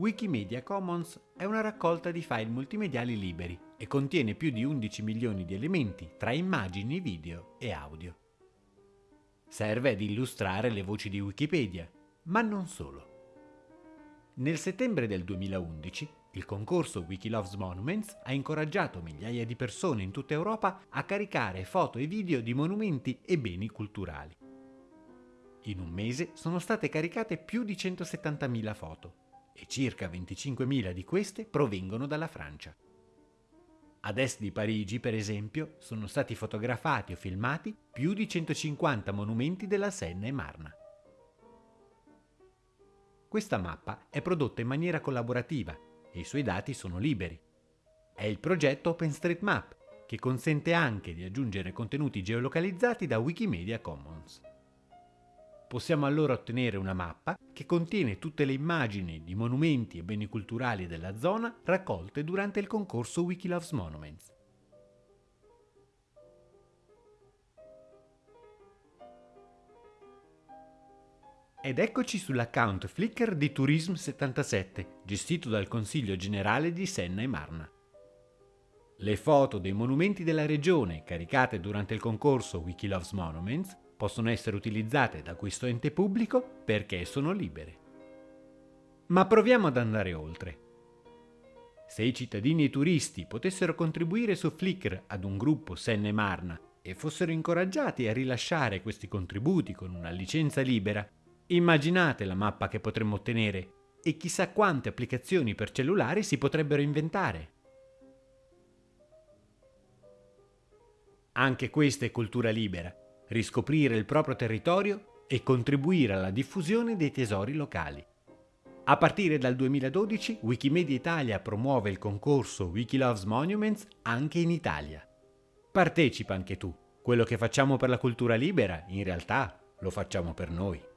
Wikimedia Commons è una raccolta di file multimediali liberi e contiene più di 11 milioni di elementi tra immagini, video e audio. Serve ad illustrare le voci di Wikipedia, ma non solo. Nel settembre del 2011 il concorso Wikiloves Monuments ha incoraggiato migliaia di persone in tutta Europa a caricare foto e video di monumenti e beni culturali. In un mese sono state caricate più di 170.000 foto e circa 25.000 di queste provengono dalla Francia. Ad est di Parigi, per esempio, sono stati fotografati o filmati più di 150 monumenti della Senna e Marna. Questa mappa è prodotta in maniera collaborativa e i suoi dati sono liberi. È il progetto OpenStreetMap, che consente anche di aggiungere contenuti geolocalizzati da Wikimedia Commons. Possiamo allora ottenere una mappa che contiene tutte le immagini di monumenti e beni culturali della zona raccolte durante il concorso Wikiloves Monuments. Ed eccoci sull'account Flickr di Turism77, gestito dal Consiglio Generale di Senna e Marna. Le foto dei monumenti della regione caricate durante il concorso Wikiloves Monuments possono essere utilizzate da questo ente pubblico perché sono libere. Ma proviamo ad andare oltre. Se i cittadini e i turisti potessero contribuire su Flickr ad un gruppo Senna e Marna e fossero incoraggiati a rilasciare questi contributi con una licenza libera, Immaginate la mappa che potremmo ottenere e chissà quante applicazioni per cellulari si potrebbero inventare. Anche questa è cultura libera, riscoprire il proprio territorio e contribuire alla diffusione dei tesori locali. A partire dal 2012 Wikimedia Italia promuove il concorso Wikiloves Monuments anche in Italia. Partecipa anche tu. Quello che facciamo per la cultura libera, in realtà, lo facciamo per noi.